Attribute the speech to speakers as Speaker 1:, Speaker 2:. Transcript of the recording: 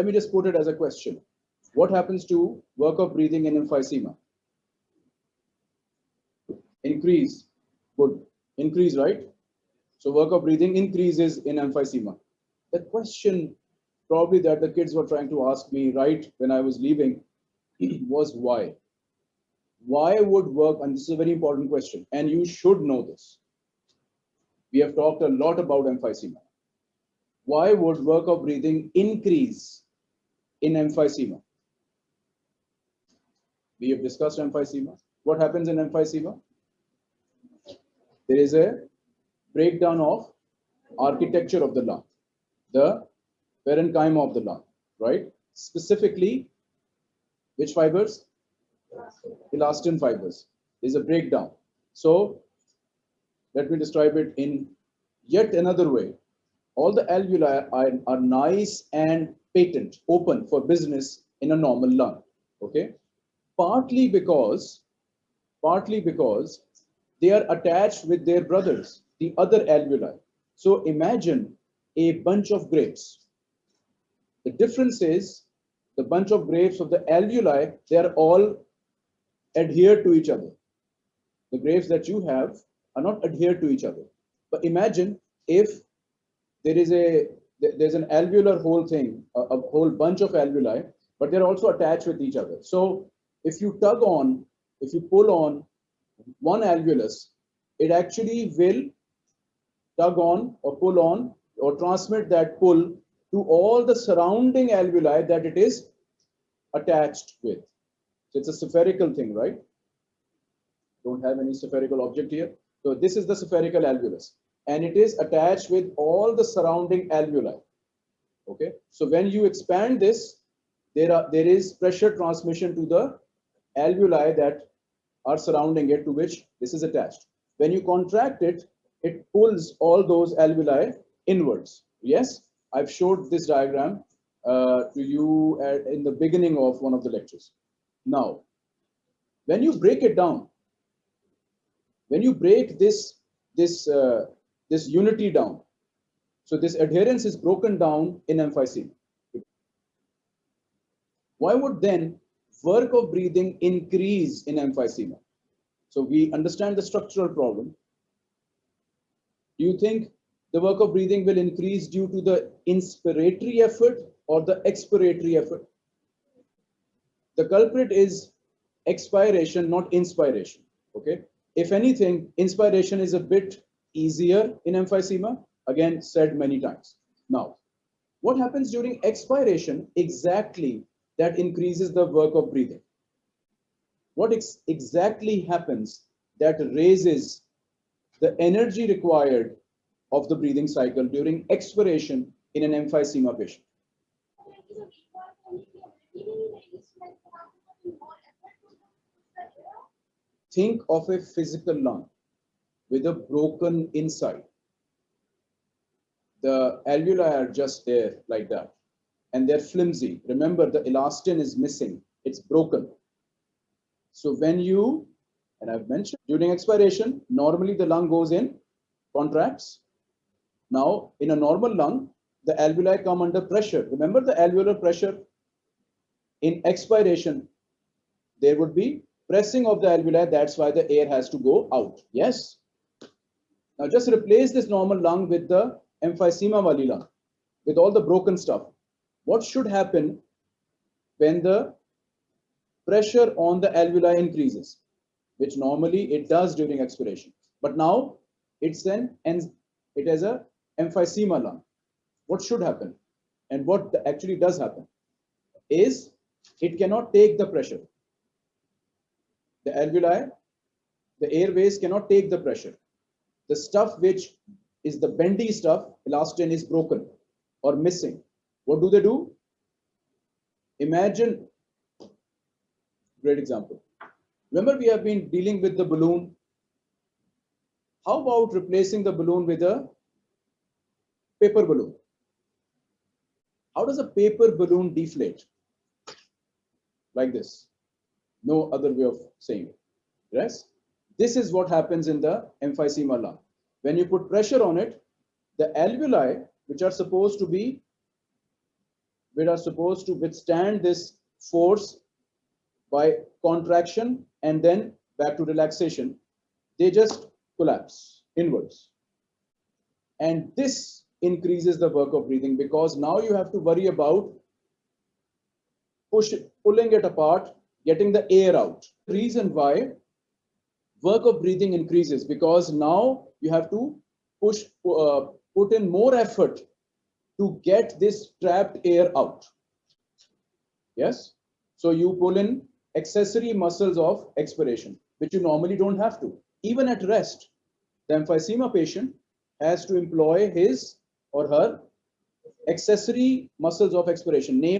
Speaker 1: let me just put it as a question. What happens to work of breathing in emphysema? Increase, good, increase, right? So work of breathing increases in emphysema. The question probably that the kids were trying to ask me right when I was leaving was why? Why would work, and this is a very important question, and you should know this. We have talked a lot about emphysema. Why would work of breathing increase in emphysema? We have discussed emphysema. What happens in emphysema? There is a breakdown of architecture of the lung, the parenchyma of the lung, right? Specifically, which fibers? Elastin fibers. There's a breakdown. So let me describe it in yet another way. All the alveoli are, are nice and patent, open for business in a normal lung. Okay, partly because, partly because they are attached with their brothers, the other alveoli. So imagine a bunch of grapes. The difference is the bunch of grapes of the alveoli, they are all adhered to each other. The grapes that you have are not adhered to each other. But imagine if there is a there's an alveolar whole thing, a, a whole bunch of alveoli, but they're also attached with each other. So if you tug on, if you pull on one alveolus, it actually will tug on or pull on or transmit that pull to all the surrounding alveoli that it is attached with. So it's a spherical thing, right? Don't have any spherical object here. So this is the spherical alveolus and it is attached with all the surrounding alveoli. Okay, so when you expand this, there are there is pressure transmission to the alveoli that are surrounding it to which this is attached. When you contract it, it pulls all those alveoli inwards. Yes, I've showed this diagram uh, to you at, in the beginning of one of the lectures. Now, when you break it down, when you break this this uh, this unity down. So this adherence is broken down in emphysema why would then work of breathing increase in emphysema so we understand the structural problem. Do you think the work of breathing will increase due to the inspiratory effort or the expiratory effort? The culprit is expiration not inspiration. Okay? If anything, inspiration is a bit easier in emphysema, again, said many times. Now, what happens during expiration exactly that increases the work of breathing? What ex exactly happens that raises the energy required of the breathing cycle during expiration in an emphysema patient? Think of a physical lung with a broken inside. The alveoli are just there like that. And they're flimsy. Remember, the elastin is missing. It's broken. So when you, and I've mentioned, during expiration, normally the lung goes in, contracts. Now, in a normal lung, the alveoli come under pressure. Remember the alveolar pressure? In expiration, there would be pressing of the alveoli, that's why the air has to go out. Yes? Now just replace this normal lung with the emphysema wali lung, with all the broken stuff. What should happen when the pressure on the alveoli increases, which normally it does during expiration. But now it's an it has a emphysema lung. What should happen? And what actually does happen is it cannot take the pressure the alveoli, the airways cannot take the pressure. The stuff which is the bendy stuff, elastin is broken or missing. What do they do? Imagine, great example. Remember we have been dealing with the balloon. How about replacing the balloon with a paper balloon? How does a paper balloon deflate? Like this no other way of saying it. Yes? This is what happens in the emphysema lung. When you put pressure on it, the alveoli, which are supposed to be which are supposed to withstand this force by contraction and then back to relaxation, they just collapse inwards. And this increases the work of breathing because now you have to worry about push, pulling it apart, getting the air out. The Reason why work of breathing increases because now you have to push, uh, put in more effort to get this trapped air out. Yes. So you pull in accessory muscles of expiration, which you normally don't have to. Even at rest, the emphysema patient has to employ his or her accessory muscles of expiration, name